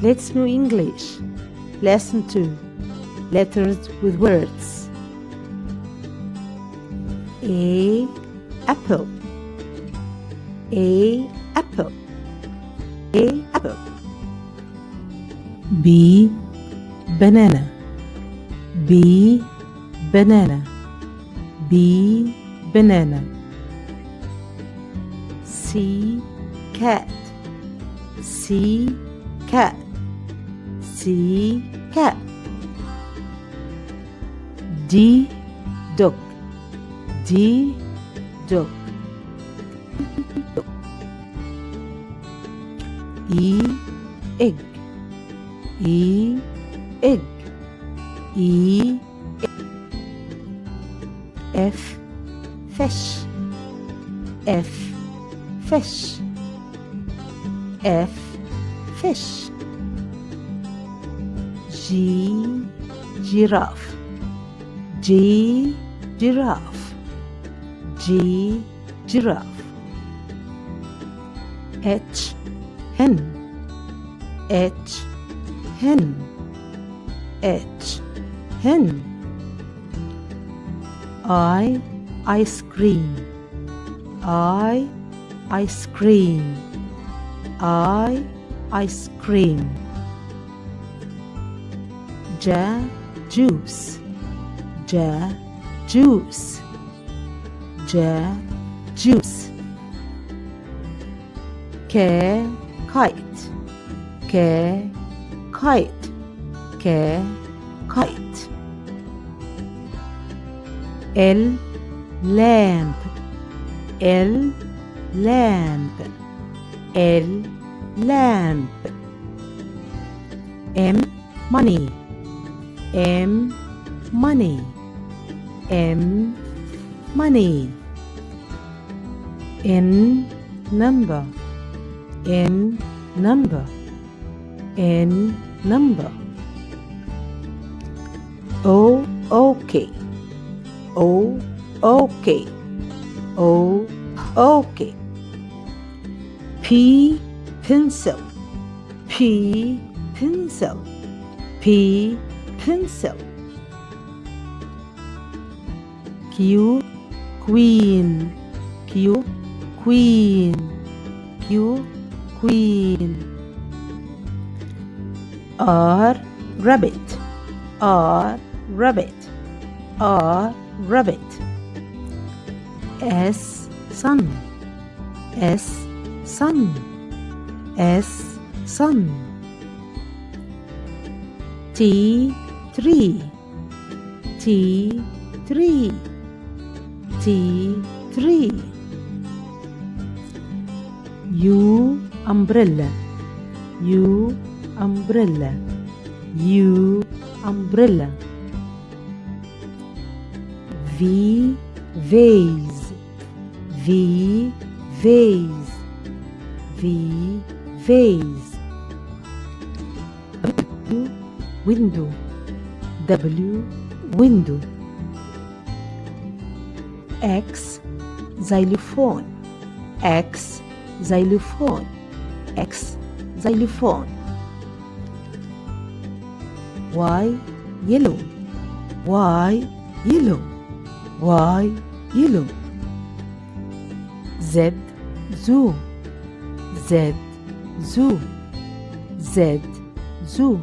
Let's know English. Lesson 2 Letters with words. A apple. A apple. A apple. B banana B banana B banana C cat. C cat. C cat. D dog. D dog. E egg. E egg. E egg. F fish. F fish. F fish. G giraffe. G giraffe. G giraffe. H hen. H hen. H hen. I ice cream. I ice cream. I ice cream. J juice. J juice. J juice. K kite. K kite. K kite. L lamp. L lamp. L lamp. M money. M money. M money. N number. N number. N number. O okay. O okay. O okay. P pencil. P pencil. P pencil. Q queen. Q queen. Q queen. R rabbit. R rabbit. R rabbit. S sun. S sun. S sun. T tree. T tree. T tree. U umbrella. U umbrella. U umbrella. V vase. V vase. V vase. Window. W window. X xylophone. X xylophone. X xylophone. Y yellow. Y yellow. Y yellow. Z zoo. Z zoo. Z zoo.